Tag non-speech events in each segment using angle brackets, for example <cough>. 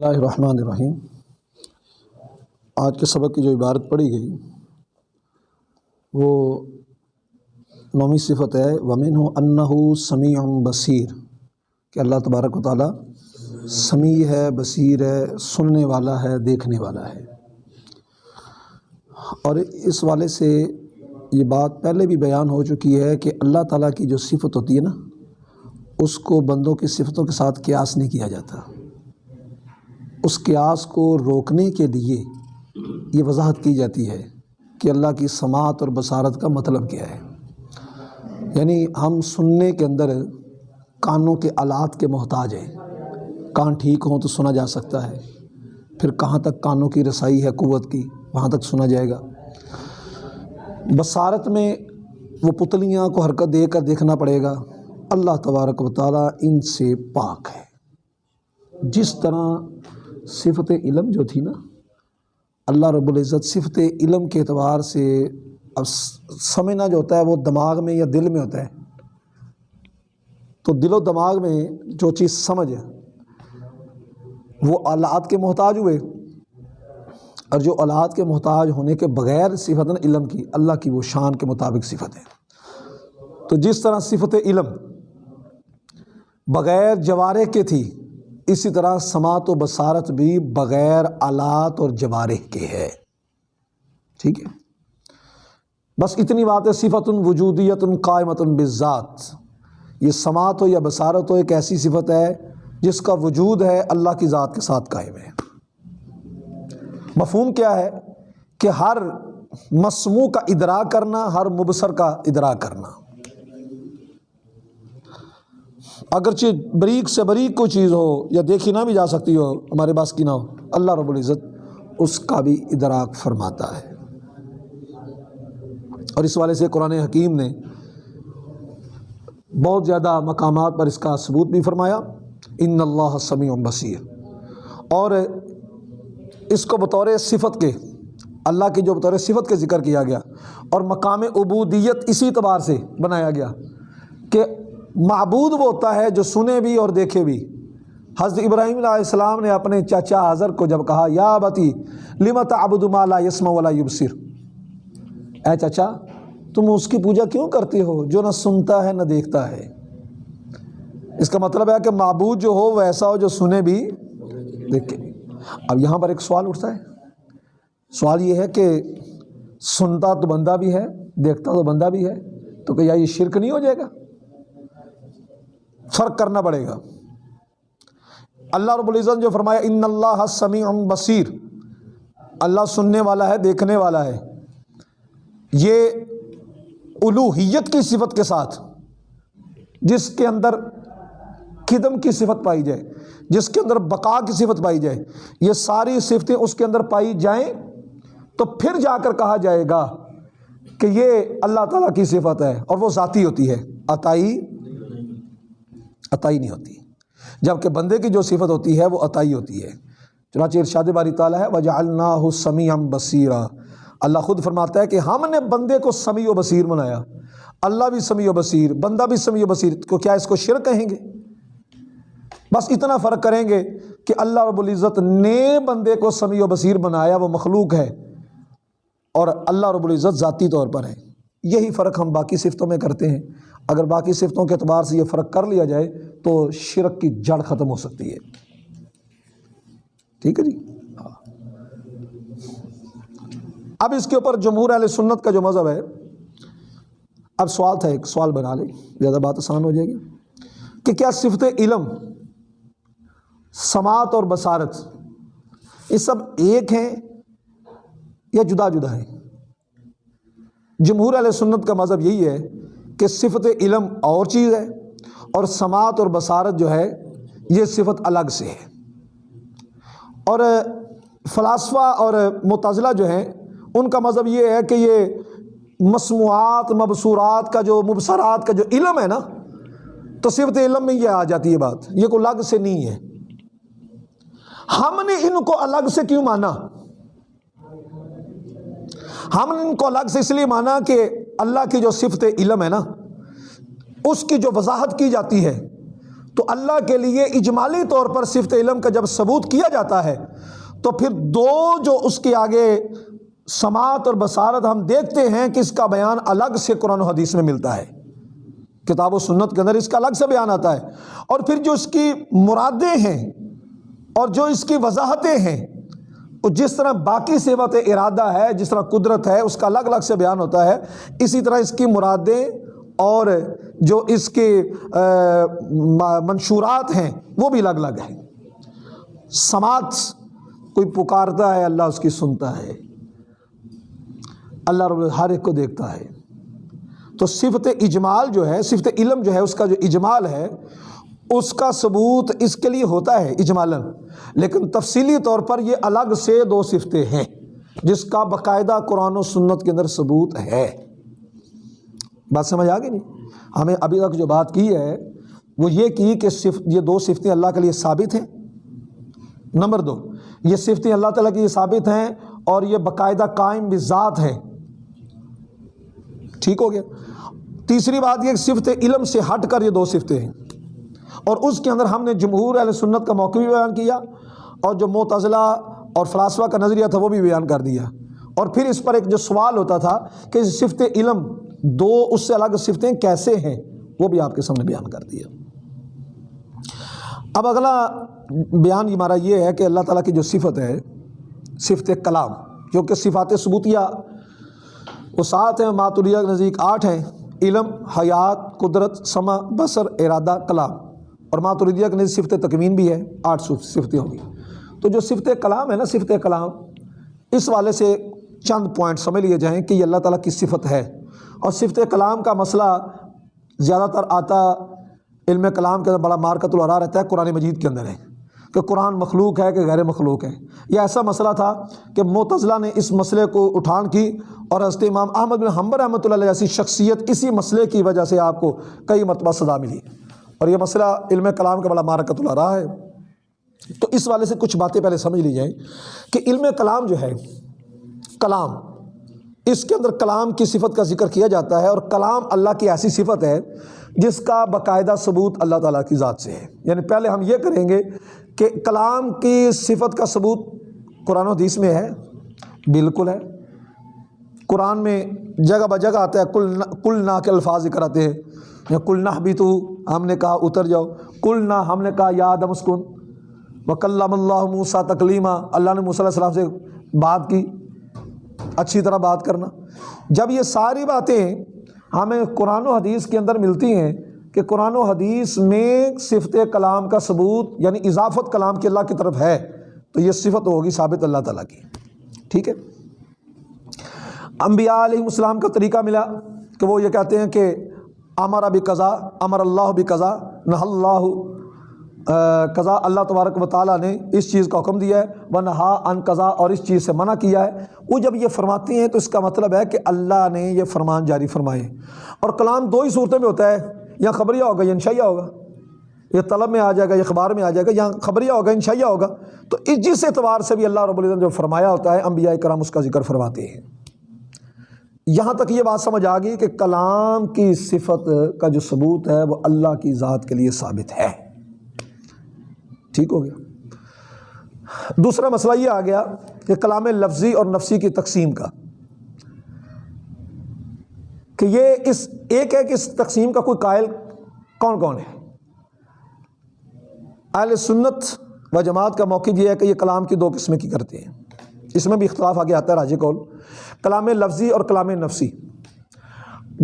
اللہ الرحمن الرحیم۔ آج کے سبق کی جو عبارت پڑھی گئی، وہ نومی صفت ہے ومن انہ سمیع اس قیاس کو روکنے کے لیے یہ وضاحت کی جاتی ہے کہ اللہ کی سماعت اور بصارت کا مطلب کیا ہے۔ یعنی ہم سننے کے اندر کانوں کے آلات کے محتاج ہیں۔ کان ٹھیک ہوں تو سنا جا سکتا ہے۔ پھر کہاں تک کانوں کی رسائی ہے، قوت کی، وہاں تک سنا جائے گا۔ بصارت میں وہ پتلیاں کو حرکت دے کر دیکھنا پڑے گا۔ اللہ تبارک و تعالیٰ ان سے پاک ہے۔ جس طرح صفت علم جو تھی نا، اللہ رب العزت صفت علم کے اعتبار سے اب سمجھنا جو ہوتا ہے وہ دماغ میں یا دل میں ہوتا ہے۔ تو دل و دماغ میں جو چیز سمجھ ہے، وہ آلات کے محتاج ہوئے۔ اور جو آلات کے محتاج ہونے کے بغیر صفت علم کی، اللہ کی وہ شان کے مطابق صفت ہے۔ تو جس طرح صفت علم بغیر جوارے کے تھی اسی طرح سماعت و بصارت بھی بغیر آلات اور جوارح کے ہے۔ ٹھیک ہے؟ بس اتنی بات ہے صفت وجودیت قائمت بذات یہ سماعت ہو یا بصارت ہو، ایک ایسی صفت ہے جس کا وجود ہے اللہ کی ذات کے ساتھ قائم ہے۔ مفہوم کیا ہے؟ کہ ہر مسموع کا ادراک کرنا، ہر مبصر کا ادراک کرنا۔ اگرچہ بریک سے بریک کوئی چیز ہو یا دیکھی نہ بھی جا سکتی ہو، ہمارے پاس کی نہ ہو، اللہ رب العزت اس کا بھی ادراک فرماتا ہے۔ اور اس والے سے قرآن حکیم نے بہت زیادہ مقامات پر اس کا ثبوت بھی فرمایا۔ ان اللہ سمیع بصیر۔ اور اس کو بطور صفت کے، اللہ کی جو بطور صفت کے ذکر کیا گیا، اور مقام عبودیت اسی اعتبار سے بنایا گیا کہ معبود وہ ہوتا ہے جو سنے بھی اور دیکھے بھی۔ حضرت ابراہیم علیہ السلام نے اپنے چاچا حضر کو جب کہا، یا بتی لمت ابود مالا یسم ولا یبصر؟ اے چچا، تم اس کی پوجا کیوں کرتے ہو؟ جو نہ سنتا ہے، نہ دیکھتا ہے۔ اس کا مطلب ہے کہ معبود جو ہو، ویسا ہو، جو سنے بھی، دیکھے۔ اب یہاں پر ایک سوال اٹھتا ہے۔ سوال یہ ہے کہ سنتا تو بندہ بھی ہے، دیکھتا تو بندہ بھی ہے، تو کیا یہ شرک نہیں ہو جائے گا؟ فرق کرنا پڑے گا۔ اللہ رب العزت جو فرمایا، ان اللہ سمیع بصیر اللہ سننے والا ہے، دیکھنے والا ہے۔ یہ الوحیت کی صفت کے ساتھ، جس کے اندر قدم کی صفت پائی جائے، جس کے اندر بقا کی صفت پائی جائے، یہ ساری صفتیں اس کے اندر پائی جائیں تو پھر جا کر کہا جائے گا کہ یہ اللہ تعالیٰ کی صفت ہے اور وہ ذاتی ہوتی ہے۔ عطائی عطائی نہیں ہوتی۔ جبکہ بندے کی جو صفت ہوتی ہے وہ عطائی ہوتی ہے۔ چنانچہ ارشاد باری تعالیٰ ہے وجہ اللہ سمیع بصیرہ اللہ خود فرماتا ہے کہ ہم نے بندے کو سمیع و بصیر بنایا۔ اللہ بھی سمیع و بصیر، بندہ بھی سمیع و بصیر کو کیا اس کو شرک کہیں گے؟ بس اتنا فرق کریں گے کہ اللہ رب العزت نے بندے کو سمیع و بصیر بنایا، وہ مخلوق ہے۔ اور اللہ رب العزت ذاتی طور پر ہے۔ یہی فرق ہم باقی صفتوں میں کرتے ہیں۔ اگر باقی صفتوں کے اعتبار سے یہ فرق کر لیا جائے تو شرک کی جڑ ختم ہو سکتی ہے۔ ٹھیک ہے جی؟ ہاں اب اس کے اوپر جمہور علیہ سنت کا جو مذہب ہے، اب سوال تھا، ایک سوال بنا لیں، زیادہ بات آسان ہو جائے گی۔ کہ کیا صفت علم، سماعت اور بصارت، یہ سب ایک ہیں یا جدا جدا ہیں؟ جمہور علیہ سنت کا مذہب یہی ہے کہ صفت علم اور چیز ہے اور سماعت اور بصارت جو ہے یہ صفت الگ سے ہے۔ اور فلاسفہ اور متضلہ جو ہیں، ان کا مذہب یہ ہے کہ یہ مصنوعات مبصورات کا جو مبصرات کا جو علم ہے نا، تو صفت علم میں یہ آ جاتی ہے بات۔ یہ کوئی الگ سے نہیں ہے۔ ہم نے ان کو الگ سے کیوں مانا؟ ہم نے ان کو الگ سے اس لیے مانا کہ اللہ کی جو صفت علم ہے نا، اس کی جو وضاحت کی جاتی ہے، تو اللہ کے لیے اجمالی طور پر صفت علم کا جب ثبوت کیا جاتا ہے، تو پھر دو جو اس کے آگے سماعت اور بصارت ہم دیکھتے ہیں کہ اس کا بیان الگ سے قرآن و حدیث میں ملتا ہے۔ کتاب و سنت کے اندر اس کا الگ سے بیان آتا ہے۔ اور پھر جو اس کی مرادیں ہیں اور جو اس کی وضاحتیں ہیں جس طرح باقی صفت ارادہ ہے، جس طرح قدرت ہے، اس کا الگ الگ سے بیان ہوتا ہے، اسی طرح اس کی مرادیں اور جو اس کے منشورات ہیں، وہ بھی الگ الگ ہیں۔ سماعت کوئی پکارتا ہے، اللہ اس کی سنتا ہے۔ اللہ رب ہر ایک کو دیکھتا ہے۔ تو صفت اجمال جو ہے، صفت علم جو ہے، اس کا جو اجمال ہے اس کا ثبوت اس کے لیے ہوتا ہے اجمالاً، لیکن تفصیلی طور پر یہ الگ سے دو صفتیں ہیں، جس کا باقاعدہ قرآن و سنت کے اندر ثبوت ہے۔ بات سمجھ آ گئی نہیں؟ ہمیں ابھی تک جو بات کی ہے، وہ یہ کی کہ صرف یہ دو صفتیں اللہ کے لیے ثابت ہیں۔ نمبر دو، یہ صفتیں اللہ تعالیٰ کی ثابت ہیں اور یہ باقاعدہ قائم بھی ذات ہے ٹھیک ہو گیا۔ تیسری بات یہ صفت علم سے ہٹ کر یہ دو صفتیں ہیں۔ اور اس کے اندر ہم نے جمہور علیہ سنت کا موقع بھی بیان کیا اور جو متضلاع اور فلاسفہ کا نظریہ تھا وہ بھی بیان کر دیا۔ اور پھر اس پر ایک جو سوال ہوتا تھا کہ صفت علم دو اس سے الگ صفتیں کیسے ہیں، وہ بھی آپ کے سامنے بیان کر دیا۔ اب اگلا بیان ہمارا یہ ہے کہ اللہ تعالیٰ کی جو صفت ہے، صفت کلام، جو کہ صفات ثبوتیہ وہ سات ہیں، ماتوریہ نزدیک آٹھ ہیں، علم، حیات، قدرت سما بصر، ارادہ، کلام۔ اور ماتوریدیہ کے نزدیک صفت تکمین بھی ہے، آٹھ صفتیں ہوں گی۔ تو جو صفت کلام ہے نا، صفت کلام، اس والے سے چند پوائنٹ سمجھ لیے جائیں کہ یہ اللہ تعالیٰ کی صفت ہے۔ اور صفت کلام کا مسئلہ زیادہ تر آتا علم کلام کے اندر، بڑا مارکت الرا رہتا ہے قرآن مجید کے اندر ہے۔ کہ قرآن مخلوق ہے کہ غیر مخلوق ہے۔ یہ ایسا مسئلہ تھا کہ معتضلہ نے اس مسئلے کو اٹھان کی اور حضرت امام احمد بن حمبر رحمۃ اللہ جیسی شخصیت اسی مسئلے کی وجہ سے آپ کو کئی مرتبہ سزا ملی۔ اور یہ مسئلہ علم کلام کا بڑا مارکت الرا ہے۔ تو اس والے سے کچھ باتیں پہلے سمجھ لی جائیں کہ علم کلام جو ہے، کلام، اس کے اندر کلام کی صفت کا ذکر کیا جاتا ہے اور کلام اللہ کی ایسی صفت ہے جس کا باقاعدہ ثبوت اللہ تعالیٰ کی ذات سے ہے۔ یعنی پہلے ہم یہ کریں گے کہ کلام کی صفت کا ثبوت قرآن و حدیث میں ہے، بالکل ہے۔ قرآن میں جگہ بہ جگہ آتا ہے، کل کل نا کے الفاظ ذکر آتے ہیں۔ کل نہ بھی تو ہم نے کہا اتر جاؤ۔ کل نہ، ہم نے کہا یاد مسکن و اللہ موسا تکلیمہ اللہ نے موسیٰ علیہ السلام سے بات کی۔ اچھی طرح بات کرنا۔ جب یہ ساری باتیں ہمیں قرآن و حدیث کے اندر ملتی ہیں کہ قرآن و حدیث میں صفت کلام کا ثبوت یعنی اضافت کلام کے اللہ کی طرف ہے، تو یہ صفت ہوگی ثابت اللہ تعالیٰ کی۔ ٹھیک ہے؟ انبیاء علیہ السلام کا طریقہ ملا کہ وہ یہ کہتے ہیں کہ امر ابھی قضا، امر اللہ بھی قضا، نہ اللہ قضا اللہ تبارک و تعالیٰ نے اس چیز کا حکم دیا ہے وہ نہا ان قضا اور اس چیز سے منع کیا ہے۔ وہ جب یہ فرماتے ہیں تو اس کا مطلب ہے کہ اللہ نے یہ فرمان جاری فرمائے اور کلام دو ہی صورتوں میں ہوتا ہے یا خبریہ ہوگا یا انشائیہ ہوگا۔ یہ طلب میں آ جائے گا یا اخبار میں آ جائے گا یا خبریہ ہوگا، انشائیہ ہوگا۔ تو اس جس اعتبار سے بھی اللہ رب العظم جو فرمایا ہوتا ہے، انبیاء کرام اس کا ذکر فرماتے ہیں۔ یہاں تک یہ بات سمجھ آ گئی کہ کلام کی صفت کا جو ثبوت ہے وہ اللہ کی ذات کے لیے ثابت ہے۔ ٹھیک ہو گیا۔ دوسرا مسئلہ یہ آ گیا کہ کلام لفظی اور نفسی کی تقسیم کا۔ کہ یہ اس ایک ہے کہ اس تقسیم کا کوئی قائل کون کون ہے؟ اہل سنت و جماعت کا موقع یہ ہے کہ یہ کلام کی دو قسمیں کی کرتے ہیں۔ اس میں بھی اختلاف آگے آتا ہے، راجی کول۔ کلام لفظی اور کلام نفسی۔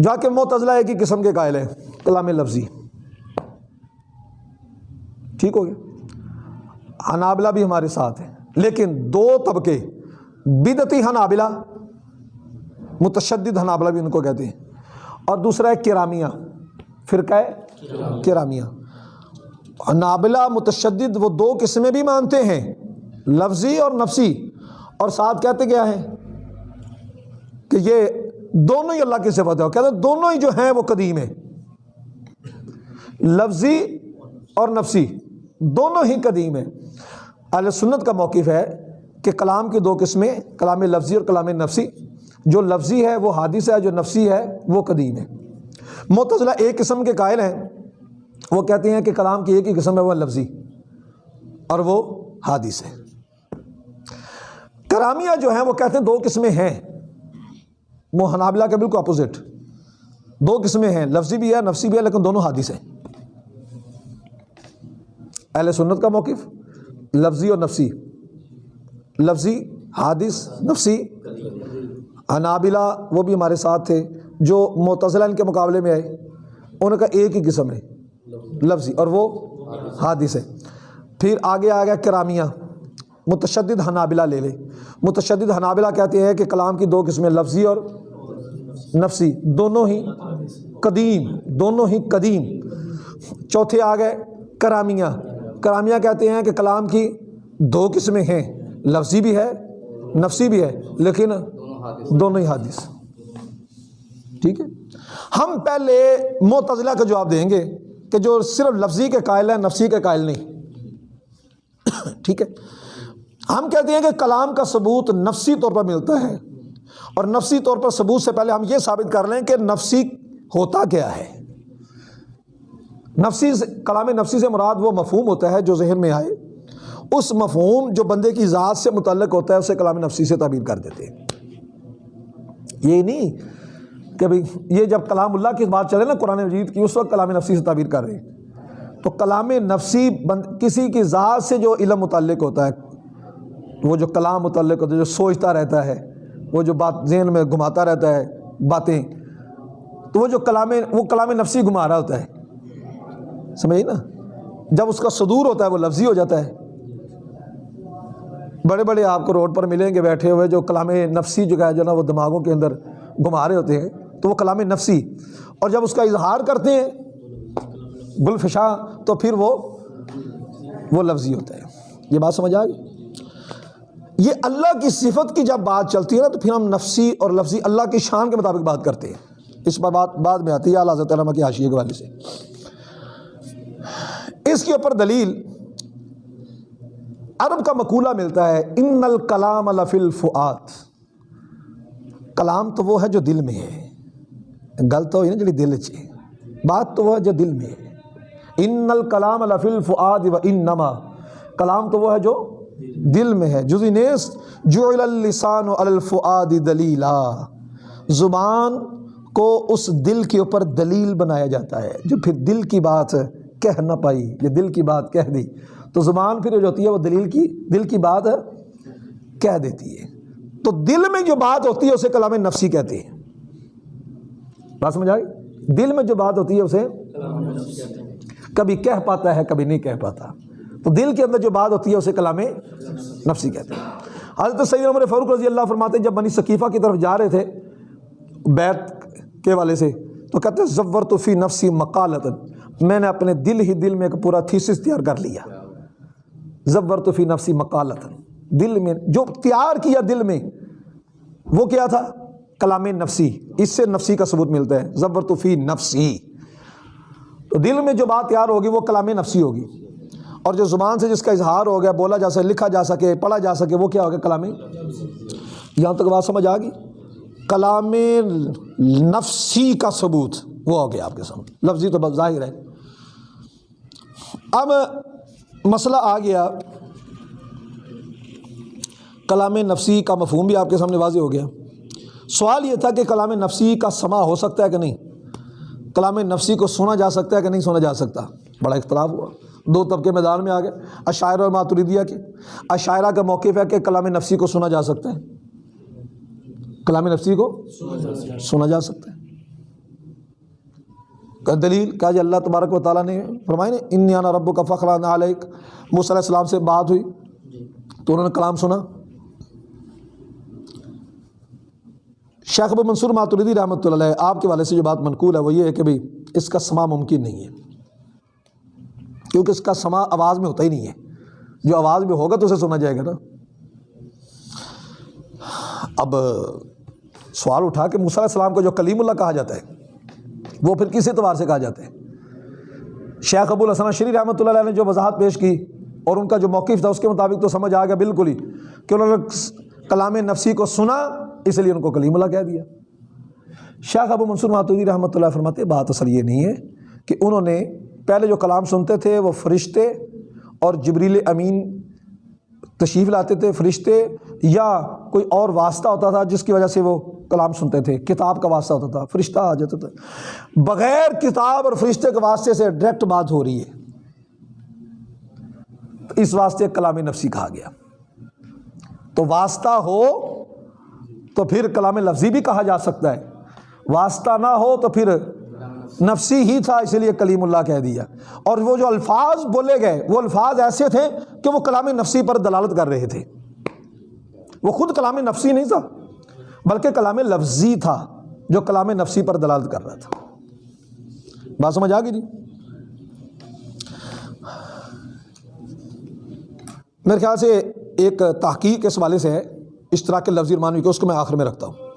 جا کے معتضلہ ایک ہی قسم کے قائل ہیں، کلام لفظی۔ ٹھیک ہو گیا۔ حنابلہ بھی ہمارے ساتھ ہیں، لیکن دو طبقے بدتی حنابلہ، متشدد حنابلہ بھی ان کو کہتے ہیں۔ اور دوسرا ہے کرامیہ، فرقہ ہے کرامیہ۔ حنابلہ، متشدد، وہ دو قسمیں بھی مانتے ہیں، لفظی اور نفسی۔ اور ساتھ کہتے کیا ہیں کہ یہ دونوں ہی اللہ کی صفت ہے کہتے ہیں دونوں ہی جو ہیں وہ قدیم ہیں۔ لفظی اور نفسی دونوں ہی قدیم ہیں۔ اہل سنت کا موقف ہے کہ کلام کی دو قسمیں، کلام لفظی اور کلام نفسی، جو لفظی ہے وہ حادث ہے، جو نفسی ہے وہ قدیم ہے۔ متضلہ ایک قسم کے قائل ہیں، وہ کہتے ہیں کہ کلام کی ایک ہی قسم ہے، وہ لفظی اور وہ حادث ہے۔ کرامیہ جو ہیں وہ کہتے ہیں دو قسمیں ہیں۔ وہ حنابلہ کے بالکل اپوزٹ دو قسمیں ہیں، لفظی بھی ہے، نفسی بھی ہے، لیکن دونوں حادث ہیں۔ اہل سنت کا موقف، لفظی اور نفسی۔ لفظی حادث نفسی۔ حنابلہ وہ بھی ہمارے ساتھ تھے، جو معتزلہ ان کے مقابلے میں آئے۔ ان کا ایک ہی قسم ہے، لفظی۔ اور وہ حادث ہے۔ پھر آگے آ گیا کرامیہ۔ متشدد حنابلہ لے لے۔ متشدد حنابلہ کہتے ہیں کہ کلام کی دو قسمیں، لفظی اور نفسی۔ دونوں ہی قدیم، دونوں ہی قدیم۔ چوتھے آ گئے کرامیہ۔ کرامیہ کہتے ہیں کہ کلام کی دو قسمیں ہیں۔ لفظی بھی ہے، نفسی بھی ہے، لیکن دونوں ہی حادث۔ ٹھیک ہے؟ ہم پہلے معتزلہ کا جواب دیں گے کہ جو صرف لفظی کے قائل ہیں، نفسی کے قائل نہیں۔ <coughs> ٹھیک ہے؟ ہم کہتے ہیں کہ کلام کا ثبوت نفسی طور پر ملتا ہے۔ اور نفسی طور پر ثبوت سے پہلے ہم یہ ثابت کر لیں کہ نفسی ہوتا کیا ہے۔ نفسی کلام نفسی سے مراد وہ مفہوم ہوتا ہے جو ذہن میں آئے۔ اس مفہوم جو بندے کی ذات سے متعلق ہوتا ہے، اسے کلام نفسی سے تعبیر کر دیتے ہیں۔ یہ نہیں کہ بھائی یہ جب کلام اللہ کی بات چلے نا قرآن مجید کی، اس وقت کلام نفسی سے تعبیر کر رہے ہیں۔ تو کلام نفسی بند، کسی کی ذات سے جو علم متعلق ہوتا ہے وہ جو کلام متعلق ہوتا ہے، جو سوچتا رہتا ہے، وہ جو بات ذہن میں گھماتا رہتا ہے، باتیں، تو وہ جو کلام، وہ کلام نفسی گھما رہا ہوتا ہے۔ سمجھے نا؟ جب اس کا صدور ہوتا ہے، وہ لفظی ہو جاتا ہے۔ بڑے بڑے آپ کو روڈ پر ملیں گے بیٹھے ہوئے جو کلام نفسی جو ہے، جو نا وہ دماغوں کے اندر گھما رہے ہوتے ہیں، تو وہ کلام نفسی۔ اور جب اس کا اظہار کرتے ہیں گلفشاں تو پھر وہ وہ لفظی ہوتا ہے۔ یہ بات سمجھ آ گئی؟ یہ اللہ کی صفت کی جب بات چلتی ہے نا تو پھر ہم نفسی اور لفظی اللہ کی شان کے مطابق بات کرتے ہیں۔ اس پر بات بعد میں آتی ہے اللہ حضرت علامہ کی حاشیے کے والے سے۔ اس کے اوپر دلیل عرب کا مقولہ ملتا ہے، ان الکلام لفی الفعات کلام تو وہ ہے جو دل میں ہے۔ گل تو ہوئی نا جی دل چ بات تو وہ ہے جو دل میں ہے۔ ان الکلام لفی الفعاد و ان نما کلام تو وہ ہے جو دل میں ہے۔ جزی نیست جو اللسان و الفعاد دلیلا۔ زبان کو اس دل کے اوپر دلیل بنایا جاتا ہے، جو پھر دل کی بات کہہ نہ پائی یہ دل کی بات کہہ دی۔ تو زبان پھر جو ہوتی ہے، وہ دلیل کی، دل کی بات کہہ دیتی ہے۔ تو دل میں جو بات ہوتی ہے، اسے کلام نفسی کہتے ہیں۔ بات سمجھ آئی دل میں جو بات ہوتی ہے، اسے کبھی کہہ پاتا ہے، کبھی نہیں کہہ پاتا۔ تو دل کے اندر جو بات ہوتی ہے اسے کلام نفسی کہتے ہیں۔ حضرت سید عمر فاروق رضی اللہ فرماتے ہیں، جب بنی ثقیفہ کی طرف جا رہے تھے بیت کے والے سے، تو کہتے ہیں زور تو فی نفسی مقالت میں نے اپنے دل ہی دل میں ایک پورا تھیسس تیار کر لیا۔ زور تو فی نفسی مقالت دل میں، جو تیار کیا دل میں، وہ کیا تھا؟ کلام نفسی۔ اس سے نفسی کا ثبوت ملتا ہے۔ زبر تو فی نفسی۔ تو دل میں جو بات تیار ہوگی، وہ کلام نفسی ہوگی۔ اور جو زبان سے جس کا اظہار ہو گیا، بولا جا سکے، لکھا جا سکے، پڑھا جا سکے، وہ کیا ہوگا کلام یہاں تک بات سمجھ آ گئی؟ کلام نفسی کا ثبوت، وہ ہو گیا آپ کے سامنے۔ لفظی تو بس ظاہر ہے۔ اب مسئلہ آ گیا۔ کلام نفسی کا مفہوم بھی آپ کے سامنے واضح ہو گیا۔ سوال یہ تھا کہ کلام نفسی کا سما ہو سکتا ہے کہ نہیں؟ کلام نفسی کو سنا جا سکتا ہے کہ نہیں سنا جا سکتا؟ بڑا اختلاف ہوا۔ دو طبقے میدان میں آ گئے عشاعرہ اور ماتریدیہ کے۔ عشاعرہ کا موقف ہے کہ کلام نفسی کو سنا جا سکتا ہے۔ کلام نفسی کو سنا جا سکتا ہے۔ دلیل؟ کہا جی اللہ تبارک و تعالیٰ نے فرمائی نا انیانا رب کا فخر علیک موسیٰ علیہ السلام سے بات ہوئی۔ تو انہوں نے کلام سنا۔ شیخ ابو منصور ماتردی رحمۃ اللہ علیہ، آپ کے والے سے جو بات منقول ہے وہ یہ ہے کہ بھائی اس کا سما ممکن نہیں ہے۔ کیونکہ اس کا سما آواز میں ہوتا ہی نہیں ہے۔ جو آواز میں ہوگا تو اسے سنا جائے گا نا۔ اب سوال اٹھا کہ موسیٰ علیہ السلام کو جو کلیم اللہ کہا جاتا ہے، وہ پھر کس اعتبار سے کہا جاتا ہے؟ شیخ ابو الحسن شری رحمۃ اللہ علیہ نے جو وضاحت پیش کی اور ان کا جو موقف تھا اس کے مطابق تو سمجھ آ گیا بالکل ہی کہ انہوں نے کلام نفسی کو سنا، اس لیے ان کو کلیم اللہ کہہ دیا۔ شیخ ابو منصور ماتودی رحمۃ اللہ فرماتے بات اصل یہ نہیں ہے کہ انہوں نے پہلے جو کلام سنتے تھے وہ فرشتے اور جبریل امین تشریف لاتے تھے فرشتے یا کوئی اور واسطہ ہوتا تھا جس کی وجہ سے وہ کلام سنتے تھے، کتاب کا واسطہ ہوتا تھا، فرشتہ آ جاتا تھا۔ بغیر کتاب اور فرشتے کے واسطے سے ڈائریکٹ بات ہو رہی ہے۔ اس واسطے کلام نفسی کہا گیا۔ تو واسطہ ہو تو پھر کلام لفظی بھی کہا جا سکتا ہے۔ واسطہ نہ ہو تو پھر نفسی ہی تھا، اسی لیے کلیم اللہ کہہ دیا۔ اور وہ جو الفاظ بولے گئے، وہ الفاظ ایسے تھے کہ وہ کلام نفسی پر دلالت کر رہے تھے۔ وہ خود کلام نفسی نہیں تھا، بلکہ کلام لفظی تھا، جو کلام نفسی پر دلالت کر رہا تھا۔ بات سمجھ آ گئی جی؟ میرے خیال سے ایک تحقیق اس حوالے سے ہے اشتراک لفظی معنوی کو اس کو میں آخر میں رکھتا ہوں۔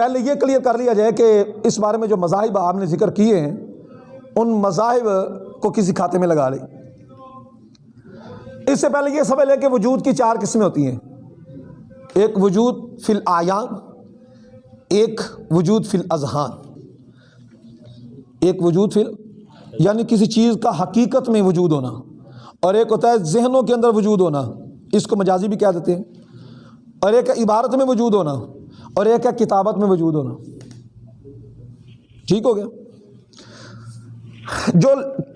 پہلے یہ کلیئر کر لیا جائے کہ اس بارے میں جو مذاہب آپ نے ذکر کیے ہیں، ان مذاہب کو کسی کھاتے میں لگا لیں۔ اس سے پہلے یہ سمجھ لیں کہ وجود کی چار قسمیں ہوتی ہیں۔ ایک وجود فی الآیان ایک وجود فی الاذہان۔ ایک وجود فی یعنی کسی چیز کا حقیقت میں وجود ہونا۔ اور ایک ہوتا ہے ذہنوں کے اندر وجود ہونا۔ اس کو مجازی بھی کہہ دیتے ہیں۔ اور ایک عبارت میں وجود ہونا۔ اور ایک ہے کتابت میں وجود ہونا۔ ٹھیک ہو گیا؟ جو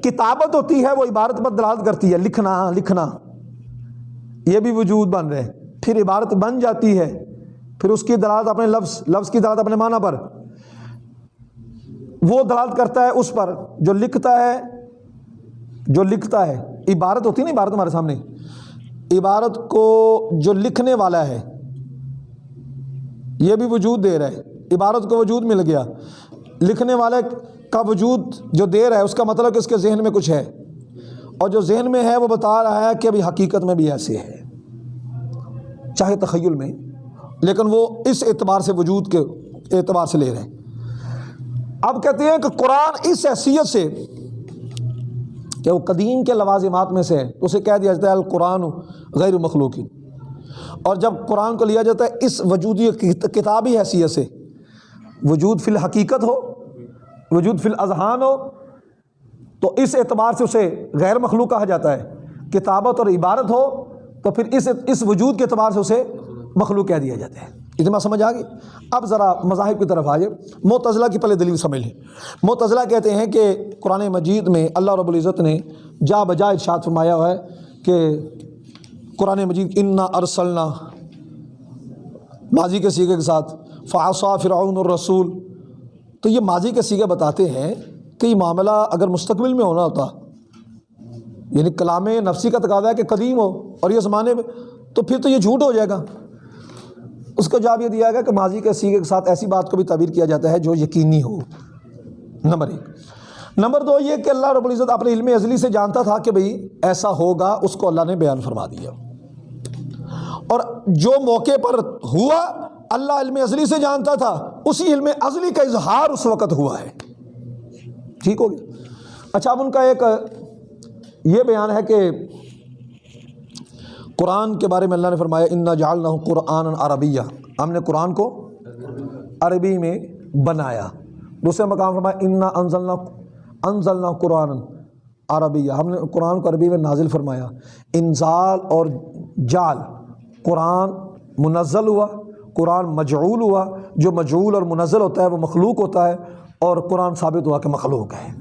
کتابت ہوتی ہے، وہ عبارت پر دلالت کرتی ہے۔ لکھنا لکھنا۔ یہ بھی وجود بن رہے پھر عبارت بن جاتی ہے۔ پھر اس کی دلالت اپنے لفظ لفظ کی دلالت اپنے معنی پر۔ وہ دلالت کرتا ہے اس پر۔ جو لکھتا ہے، جو لکھتا ہے۔ عبارت ہوتی ہے نا عبارت ہمارے سامنے۔ عبارت کو جو لکھنے والا ہے یہ بھی وجود دے رہا ہے عبارت کو وجود مل گیا۔ لکھنے والے کا وجود جو دے رہا ہے، اس کا مطلب کہ اس کے ذہن میں کچھ ہے۔ اور جو ذہن میں ہے، وہ بتا رہا ہے کہ ابھی حقیقت میں بھی ایسے ہے۔ چاہے تخیل میں، لیکن وہ اس اعتبار سے وجود کے اعتبار سے لے رہے ہیں۔ اب کہتے ہیں کہ قرآن اس حیثیت سے کہ وہ قدیم کے لوازمات میں سے اسے کہہ دیا جاتا ہے القرآن غیر مخلوقی اور جب قرآن کو لیا جاتا ہے، اس وجودی کتابی حیثیت سے، وجود فی الحقیقت ہو، وجود فی الاذہان ہو، تو اس اعتبار سے اسے غیر مخلوق کہا جاتا ہے۔ کتابت اور عبارت ہو، تو پھر اس اس وجود کے اعتبار سے اسے مخلوق کہہ دیا جاتا ہے۔ اتنا سمجھ آ گئی؟ اب ذرا مذاہب کی طرف آئیے۔ معتضلہ کی پہلے دلیل سمجھ لیں معتضلہ کہتے ہیں کہ قرآن مجید میں اللہ رب العزت نے جا بجا ارشاد فرمایا ہوا ہے کہ قرآن مجید، انا ارسلنا ماضی کے سیگے کے ساتھ فاصا فرعون الرسول تو یہ ماضی کے سیگے بتاتے ہیں کہ یہ معاملہ اگر مستقبل میں ہونا ہوتا یعنی کلام نفسی کا تقاضا ہے کہ قدیم ہو اور یہ زمانے میں، تو پھر تو یہ جھوٹ ہو جائے گا۔ اس کا جواب یہ دیا گیا کہ ماضی کے سیگے کے ساتھ ایسی بات کو بھی تعبیر کیا جاتا ہے جو یقینی ہو۔ نمبر ایک۔ نمبر دو، یہ کہ اللہ رب العزت اپنے علم ازلی سے جانتا تھا کہ بھئی ایسا ہوگا، اس کو اللہ نے بیان فرما دیا۔ اور جو موقع پر ہوا، اللہ علم ازلی سے جانتا تھا، اسی علم ازلی کا اظہار اس وقت ہوا ہے۔ ٹھیک ہو گیا۔ اچھا اب ان کا ایک، یہ بیان ہے کہ قرآن کے بارے میں اللہ نے فرمایا، انا جالنا قرآن عربیہ ہم نے قرآن کو عربی میں بنایا۔ دوسرے مقام فرمایا، انا انزلنا انزلنا قرآن عربیہ ہم نے قرآن کو عربی میں نازل فرمایا۔ انزال اور جال۔ قرآن منزل ہوا، قرآن مجعول ہوا۔ جو مجعول اور منزل ہوتا ہے، وہ مخلوق ہوتا ہے اور قرآن ثابت ہوا کہ مخلوق ہے۔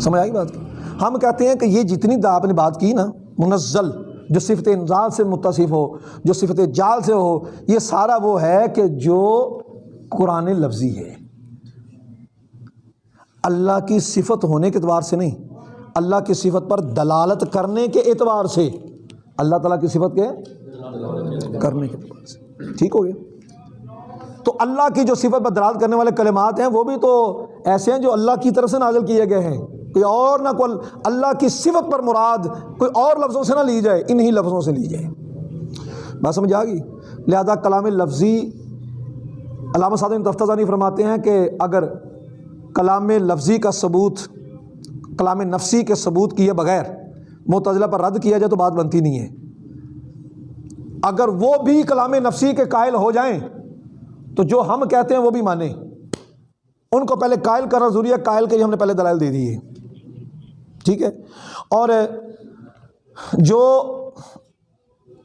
سمجھ آئی بات؟ ہم کہتے ہیں کہ یہ جتنی آپ نے بات کی نا، منزل، جو صفت انزال سے متصف ہو، جو صفت جال سے ہو، یہ سارا وہ ہے کہ جو قرآن لفظی ہے۔ اللہ کی صفت ہونے کے اعتبار سے نہیں، اللہ کی صفت پر دلالت کرنے کے اعتبار سے۔ اللہ تعالیٰ کی صفت کے کرنے کے اعتبار سے۔ ٹھیک ہو گیا۔ تو اللہ کی جو صفت پر دلالت کرنے والے کلمات ہیں، وہ بھی تو ایسے ہیں جو اللہ کی طرف سے نازل کیے گئے ہیں۔ کوئی اور نہ کوئی اللہ کی صفت پر مراد کوئی اور لفظوں سے نہ لی جائے، انہی لفظوں سے لی جائے۔ بات سمجھ آ گئی؟ لہٰذا کلام لفظی علامہ صادم تفتہ فرماتے ہیں کہ اگر کلام لفظی کا ثبوت، کلام نفسی کے ثبوت کیے بغیر معتضلہ پر رد کیا جائے تو بات بنتی نہیں ہے۔ اگر وہ بھی کلام نفسی کے قائل ہو جائیں تو جو ہم کہتے ہیں وہ بھی مانیں۔ ان کو پہلے قائل کرنا ضروری ہے، قائل کے لیے ہم نے پہلے دلائل دے دی ہے۔ ٹھیک ہے؟ اور جو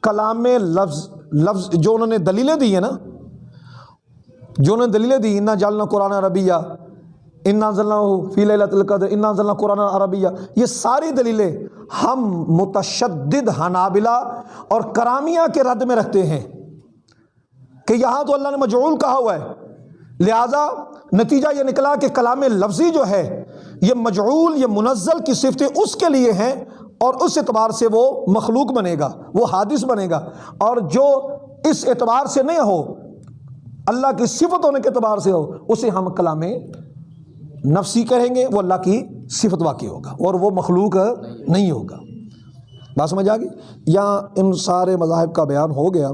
کلام لفظ لفظ جو انہوں نے دلیلیں دی ہیں نا، جو انہوں نے دلیلیں دی، انا جالنا قرآن عربیہ انا ضلع فی لیلۃ القدر، انا ضلع قرآن عربیہ یہ ساری دلیلیں ہم متشدد حنابلہ اور کرامیہ کے رد میں رکھتے ہیں کہ یہاں تو اللہ نے مجعول کہا ہوا ہے۔ لہذا نتیجہ یہ نکلا کہ کلام لفظی جو ہے، یہ مجعول، یہ منزل کی صفتیں اس کے لیے ہیں اور اس اعتبار سے وہ مخلوق بنے گا، وہ حادث بنے گا۔ اور جو اس اعتبار سے نہیں ہو، اللہ کی صفت ہونے کے اعتبار سے ہو، اسے ہم کلام نفسی کہیں گے، وہ اللہ کی صفت واقع ہوگا اور وہ مخلوق نہیں ہوگا۔ بات سمجھ آ گئی؟ یا ان سارے مذاہب کا بیان ہو گیا۔